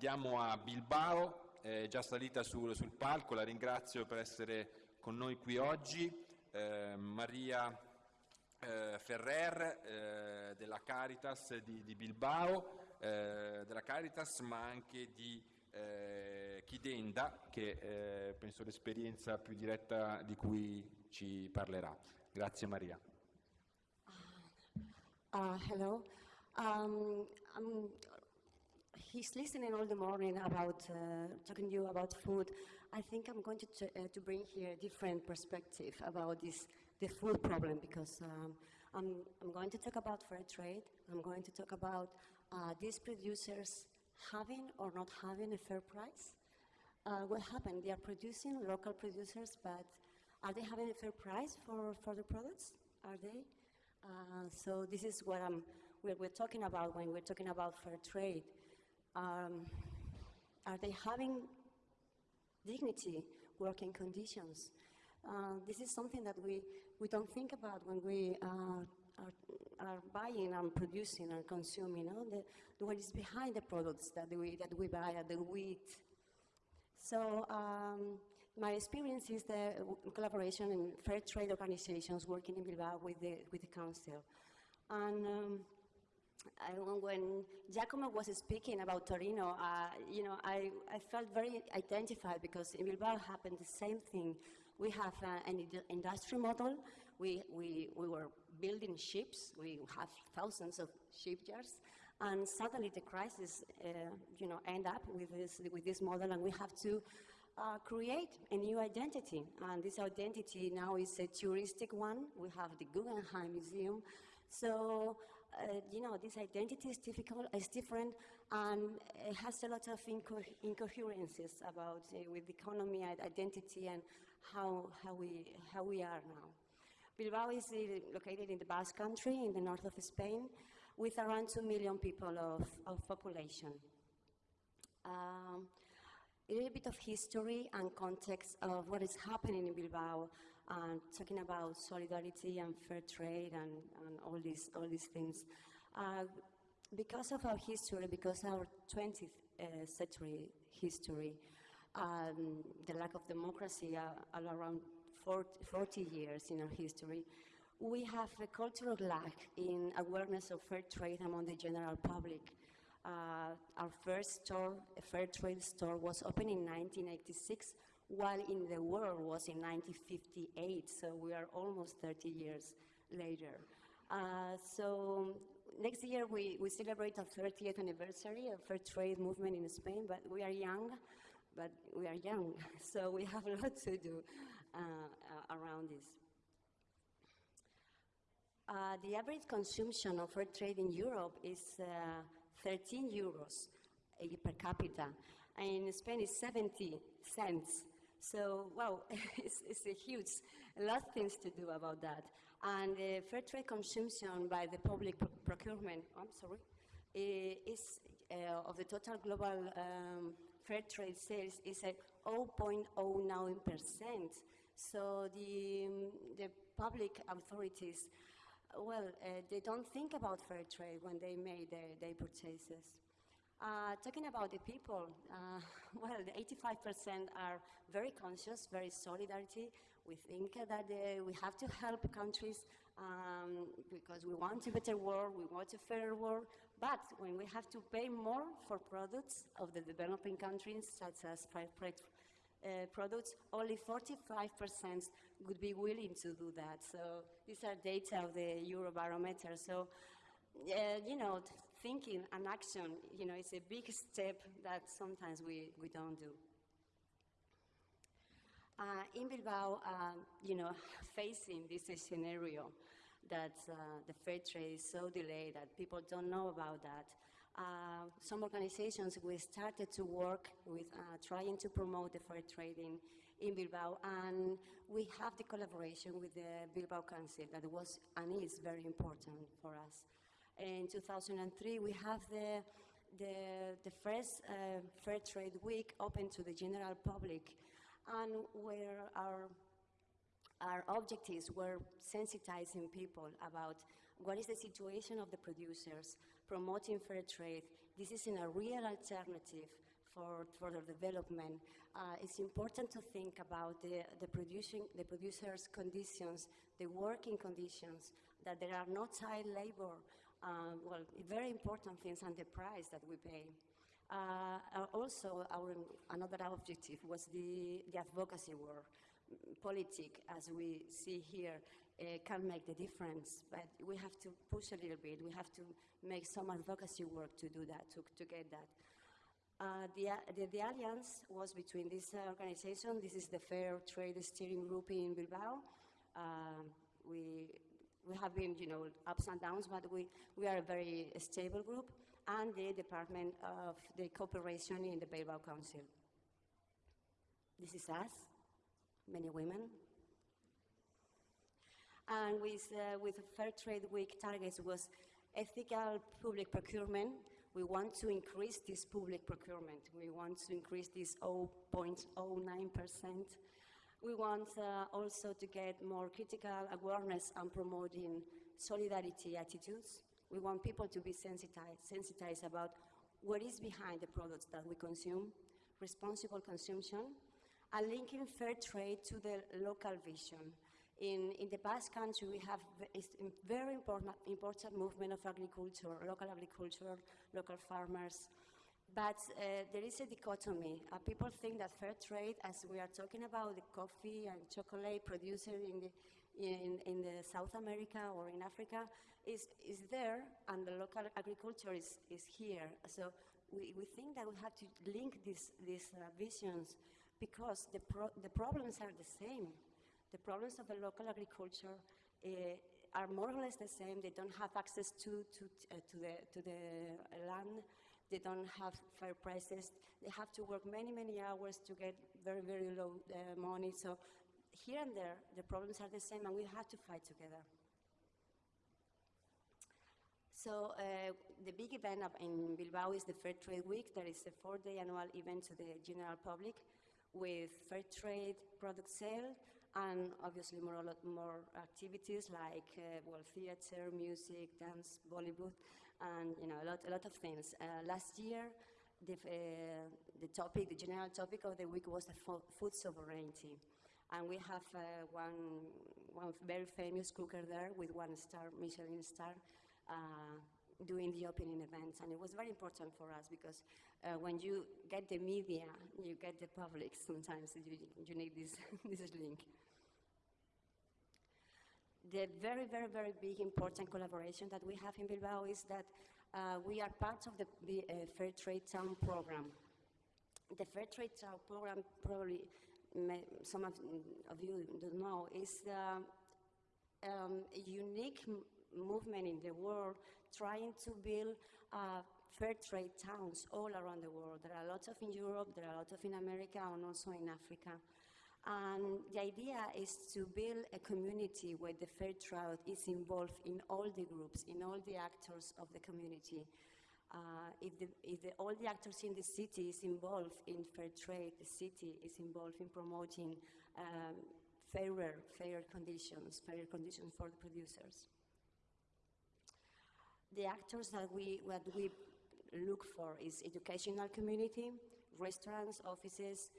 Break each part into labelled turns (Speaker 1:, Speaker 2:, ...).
Speaker 1: andiamo a Bilbao, è già salita sul, sul palco, la ringrazio per essere con noi qui oggi. Eh, Maria eh, Ferrer eh, della Caritas di, di Bilbao, eh, della Caritas ma anche di eh, Chidenda che eh, penso l'esperienza più diretta di cui ci parlerà. Grazie Maria.
Speaker 2: Uh, hello. Um, he's listening all the morning about uh, talking to you about food. I think I'm going to, uh, to bring here a different perspective about this the food problem because um, I'm, I'm going to talk about fair trade. I'm going to talk about uh, these producers having or not having a fair price. Uh, what happened? They are producing local producers, but are they having a fair price for, for the products? Are they? Uh, so this is what I'm, we're, we're, talking about when we're talking about fair trade. Um, are they having dignity, working conditions? Uh, this is something that we, we don't think about when we uh, are, are, buying and producing and consuming. You know, the, what is behind the products that we, that we buy, the wheat. So um, my experience is the collaboration in fair trade organizations working in Bilbao with the, with the council. And um, when Giacomo was speaking about Torino, uh, you know, I, I felt very identified because in Bilbao happened the same thing. We have uh, an industry model. We, we, we were building ships. We have thousands of shipyards. And suddenly the crisis, uh, you know, end up with this, with this model and we have to uh, create a new identity. And this identity now is a touristic one. We have the Guggenheim Museum. So, uh, you know, this identity is, difficult, is different and it has a lot of inco incoherences about uh, with economy and identity and how, how, we, how we are now. Bilbao is uh, located in the Basque Country in the north of Spain with around 2 million people of, of population. Um, a little bit of history and context of what is happening in Bilbao and talking about solidarity and fair trade and, and all, these, all these things. Uh, because of our history, because our 20th uh, century history, um, the lack of democracy uh, all around 40, 40 years in our history, we have a cultural lack in awareness of fair trade among the general public. Uh, our first store, a fair trade store, was opened in 1986, while in the world was in 1958, so we are almost 30 years later. Uh, so next year we, we celebrate our 30th anniversary of fair trade movement in Spain, but we are young, but we are young, so we have a lot to do uh, around this. Uh, the average consumption of fair trade in Europe is uh, 13 euros per capita, and in Spain is 70 cents. So, wow, it's, it's, a huge, a lot of things to do about that. And uh, fair trade consumption by the public pro procurement, I'm sorry, is uh, of the total global um, fair trade sales is at 0.09%. So the, um, the public authorities well, uh, they don't think about fair trade when they make their, their purchases. Uh, talking about the people, uh, well, 85% are very conscious, very solidarity. We think that uh, we have to help countries um, because we want a better world, we want a fairer world, but when we have to pay more for products of the developing countries, such as uh, products, only 45% would be willing to do that. So these are data of the Eurobarometer. So, uh, you know, thinking and action, you know, it's a big step that sometimes we, we don't do. Uh, in Bilbao, uh, you know, facing this scenario that uh, the fair trade is so delayed that people don't know about that, uh, some organizations, we started to work with uh, trying to promote the fair trading in Bilbao, and we have the collaboration with the Bilbao Council that was and is very important for us. In 2003, we have the the, the first uh, Fair Trade Week open to the general public, and where our our objectives were sensitizing people about what is the situation of the producers, promoting fair trade. This is a real alternative for further development. Uh, it's important to think about the, the, producing, the producers' conditions, the working conditions, that there are no child labor, uh, well, very important things, and the price that we pay. Uh, uh, also, our, another objective was the, the advocacy work. Politics, as we see here, uh, can make the difference, but we have to push a little bit. We have to make some advocacy work to do that, to, to get that. Uh, the, the, the, alliance was between this organization. This is the Fair Trade Steering Group in Bilbao. Uh, we, we have been, you know, ups and downs, but we, we are a very stable group and the Department of the Cooperation in the Bilbao Council. This is us, many women. And with, uh, with Fair Trade Week targets was ethical public procurement. We want to increase this public procurement. We want to increase this 0.09%. We want uh, also to get more critical awareness and promoting solidarity attitudes we want people to be sensitized, sensitized about what is behind the products that we consume, responsible consumption, and linking fair trade to the local vision. In, in the Basque country, we have a very important, important movement of agriculture, local agriculture, local farmers. But uh, there is a dichotomy. Uh, people think that fair trade, as we are talking about the coffee and chocolate producer in, the, in, in the South America or in Africa, is, is there and the local agriculture is, is here. So we, we think that we have to link these, these uh, visions because the, pro the problems are the same. The problems of the local agriculture uh, are more or less the same. They don't have access to, to, uh, to, the, to the land. They don't have fair prices. They have to work many, many hours to get very, very low uh, money. So here and there, the problems are the same, and we have to fight together. So uh, the big event in Bilbao is the Fair Trade Week. There is a four-day annual event to the general public with fair trade product sale and obviously more, more activities like uh, well, theater, music, dance, Bollywood, and you know, a lot, a lot of things. Uh, last year, the, uh, the topic, the general topic of the week was the food sovereignty. And we have uh, one, one very famous cooker there with one star, Michelin star, uh, doing the opening events. And it was very important for us because uh, when you get the media, you get the public sometimes, you, you need this, this link. The very, very, very big important collaboration that we have in Bilbao is that uh, we are part of the, uh, Fair Trade Town program. The Fair Trade Town program, probably may, some of, of, you don't know, is uh, um, a unique movement in the world trying to build uh, fair trade towns all around the world. There are lots of in Europe, there are lots of in America, and also in Africa. And the idea is to build a community where the fair trade is involved in all the groups, in all the actors of the community. Uh, if, the, if the, all the actors in the city is involved in fair trade, the city is involved in promoting um, fairer, fairer conditions, fairer conditions for the producers the actors that we, what we look for is educational community, restaurants, offices,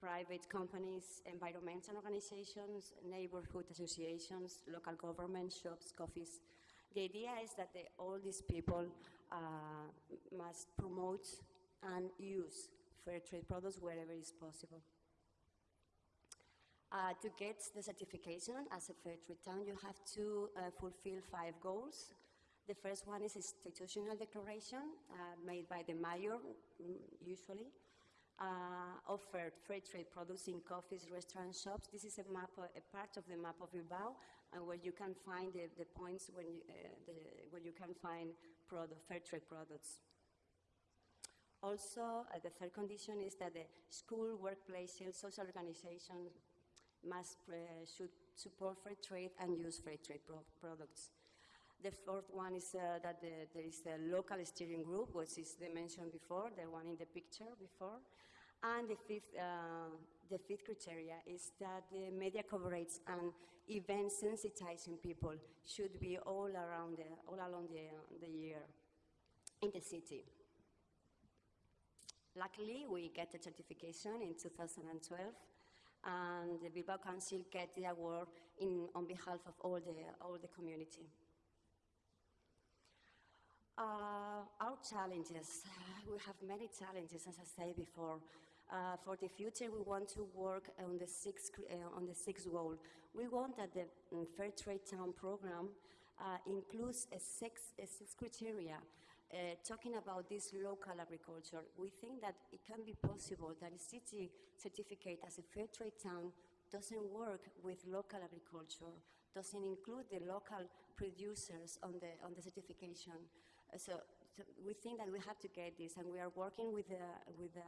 Speaker 2: private companies, environmental organizations, neighborhood associations, local government, shops, coffees. The idea is that the, all these people uh, must promote and use fair trade products wherever is possible. Uh, to get the certification as a fair trade town, you have to uh, fulfill five goals. The first one is institutional declaration uh, made by the mayor, mm, usually, uh, offered free trade products in coffees, restaurants, shops. This is a map, uh, a part of the map of Bilbao, and where you can find the, the points when you, uh, the, where you can find product, fair trade products. Also, uh, the third condition is that the school, workplaces, social organizations must uh, should support fair trade and use fair trade pro products. The fourth one is uh, that the, there is a local steering group, which is the mentioned before, the one in the picture before. And the fifth, uh, the fifth criteria is that the media coverage and event sensitizing people should be all around the, all along the, the year in the city. Luckily, we get the certification in 2012, and the Bilbao Council get the award in, on behalf of all the, all the community. Uh, our challenges, we have many challenges, as I said before. Uh, for the future, we want to work on the sixth, uh, on the sixth goal. We want that the mm, Fair Trade Town program uh, includes a six, a six criteria uh, talking about this local agriculture. We think that it can be possible that a city certificate as a fair trade town doesn't work with local agriculture, doesn't include the local producers on the, on the certification. So, so we think that we have to get this, and we are working with the, with the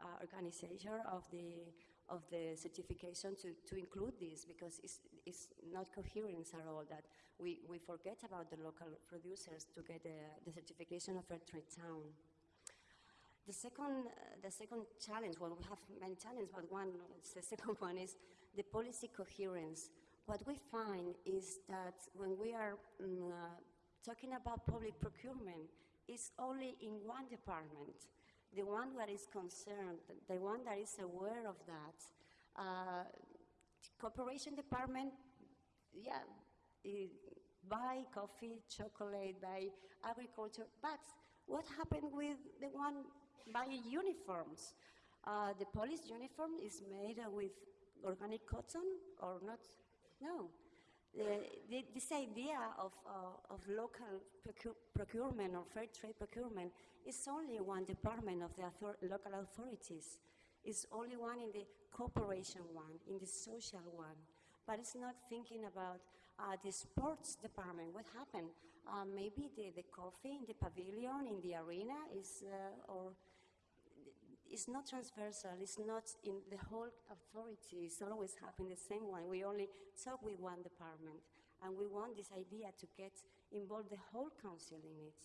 Speaker 2: uh, organization of the, of the certification to, to include this because it's, it's not coherence at all that we, we forget about the local producers to get the, the certification of fair trade town. The second, uh, the second challenge, well, we have many challenges, but one, the second one is the policy coherence. What we find is that when we are mm, uh, talking about public procurement, it's only in one department, the one that is concerned, the one that is aware of that. Uh, cooperation department, yeah, eh, buy coffee, chocolate, buy agriculture, but what happened with the one buying uniforms? Uh, the police uniform is made with organic cotton or not? No. The, this idea of, uh, of local procu- procurement or fair trade procurement is only one department of the author- local authorities. It's only one in the cooperation one, in the social one. But it's not thinking about uh, the sports department. What happened? Uh, maybe the, the coffee in the pavilion, in the arena, is, uh, or it's not transversal, it's not in the whole authority, it's always happening the same one. We only talk with one department, and we want this idea to get involved the whole council in it.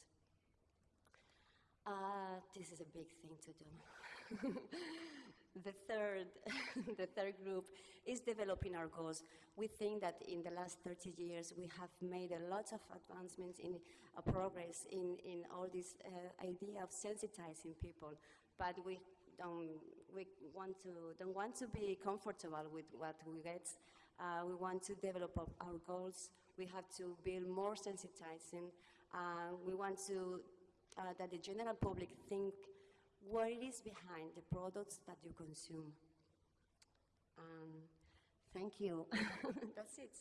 Speaker 2: Uh, this is a big thing to do. the third, the third group is developing our goals. We think that in the last 30 years we have made a lot of advancements in uh, progress in, in all this uh, idea of sensitizing people, but we don't we want to don't want to be comfortable with what we get. Uh, we want to develop our, goals. We have to build more sensitizing. Uh, we want to uh, that the general public think what it is behind the products that you consume. Um, thank you. That's it.